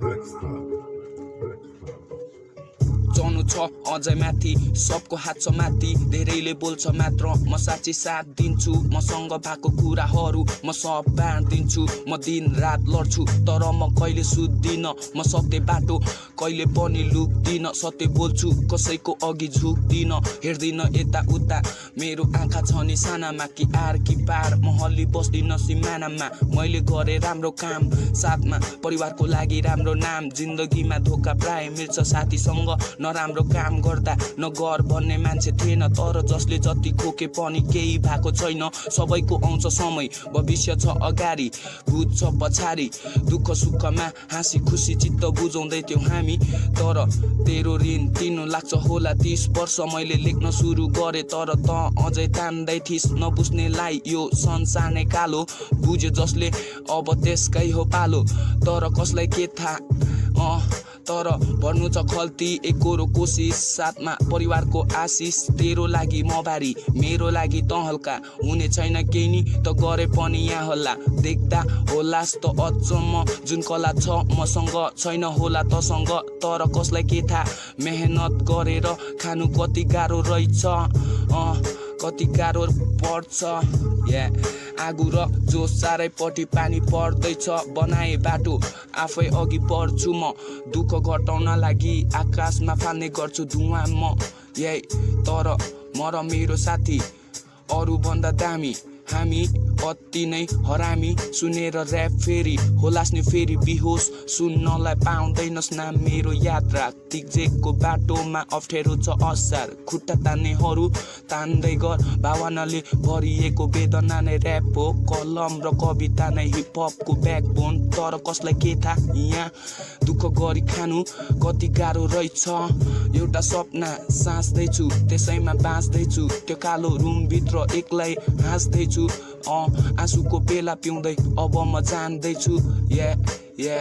Black Star. छ। अझै माथि सबको हात छ माथि धेरैले बोल्छ मात्र। म साँच्ची साथ दिन्छु मसँग भएको कुराहरू म सब बाँडिदिन्छु म दिन रात लड्छु तर म कहिले सुत्दिन? म सत्य बाटो कहिले पनि लुक्दिन? सत्य बोल्छु कसैको अघि झुक्दिन? हेर्दिन यता उता मेरो आँखा छ नि सानामा कि आर कि पार? म हल्ली बस्दिन सिमानामा मैले गरे राम्रो काम साथमा। परिवारको लागि राम्रो नाम जिन्दगीमा धोका प्राय मिल्छ साथीसँग। नराम्रो काम गर्दा नगर भन्ने मान्छे थिएन तर जसले जति खोके पनि केही भएको छैन। सबैको आउँछ समय भविष्य छ अगाडि भूत छ पछाडि। दुःख सुखमा हाँसी खुसी चित्त बुझाउँदै थियौँ हामी तर तेरो ऋण तिर्नु लाग्छ होला तिस वर्ष मैले लेख्न सुरु गरेँ तर त अझै तान्दै थिइस् नबुझ्नेलाई यो संसार नै कालो। बुझ्यो जसले अब त्यसकै हो पालो तर कसलाई के थाहा? तर भर्नु छ खल्ती एकरो कोसिस साथमा परिवारको आशिष। तेरो लागि म भारी मेरो लागि त हल्का। हुने छैन केही नि त गरे पनि यहाँ होला देख्दा होलास् त अचम्म जुन कला छ मसँग छैन होला तसँग। तर कसलाई के थाहा? मेहनत गरेर खानु कति गाह्रो रहेछ। कति गाह्रो पर्छ। या आगो र जो चारैपट्टि पानी पर्दैछ। बनाए बाटो आफै अघि बढ्छु म। दुःख घटाउन लागि आकाशमा फाल्ने गर्छु धुवा म। यही तर म र मेरो साथी अरूभन्दा दामी। हामी अति नै हरामी। सुनेर ऱ्याप फेरि होलास् नि फेरि बिहोस। सुन्नलाई पाउँदैनस् न मेरो यात्रा। तिक्जेकको बाटोमा अप्ठ्यारो छ असार। खुट्टा तान्नेहरू तान्दै गर। भावनाले भरिएको वेदना नै ऱ्याप हो। कलम र कविता नै हिपहपको ब्याकबोन तर कसलाई के थाहा? यहाँ दुःख गरी खानु कति गाह्रो रहेछ। एउटा सपना साँच्दैछु त्यसैमा बाँच्दैछु। त्यो कालो रुमभित्र एक्लै हाँस्दैछु। अँ आँसुको बेला पिउँदै अब म जान्दैछु या या